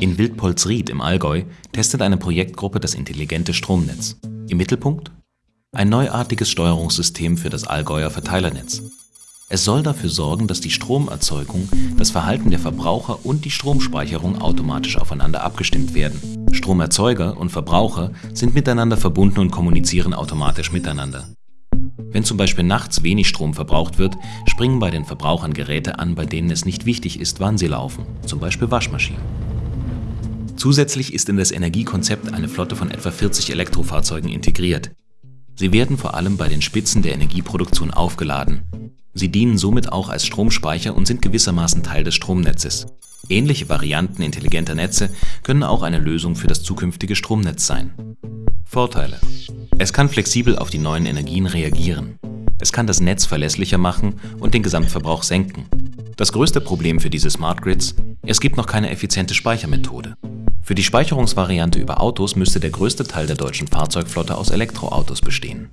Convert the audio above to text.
In Wildpolsried im Allgäu testet eine Projektgruppe das intelligente Stromnetz. Im Mittelpunkt ein neuartiges Steuerungssystem für das Allgäuer Verteilernetz. Es soll dafür sorgen, dass die Stromerzeugung, das Verhalten der Verbraucher und die Stromspeicherung automatisch aufeinander abgestimmt werden. Stromerzeuger und Verbraucher sind miteinander verbunden und kommunizieren automatisch miteinander. Wenn zum Beispiel nachts wenig Strom verbraucht wird, springen bei den Verbrauchern Geräte an, bei denen es nicht wichtig ist, wann sie laufen, zum Beispiel Waschmaschinen. Zusätzlich ist in das Energiekonzept eine Flotte von etwa 40 Elektrofahrzeugen integriert. Sie werden vor allem bei den Spitzen der Energieproduktion aufgeladen. Sie dienen somit auch als Stromspeicher und sind gewissermaßen Teil des Stromnetzes. Ähnliche Varianten intelligenter Netze können auch eine Lösung für das zukünftige Stromnetz sein. Vorteile Es kann flexibel auf die neuen Energien reagieren. Es kann das Netz verlässlicher machen und den Gesamtverbrauch senken. Das größte Problem für diese Smart Grids, es gibt noch keine effiziente Speichermethode. Für die Speicherungsvariante über Autos müsste der größte Teil der deutschen Fahrzeugflotte aus Elektroautos bestehen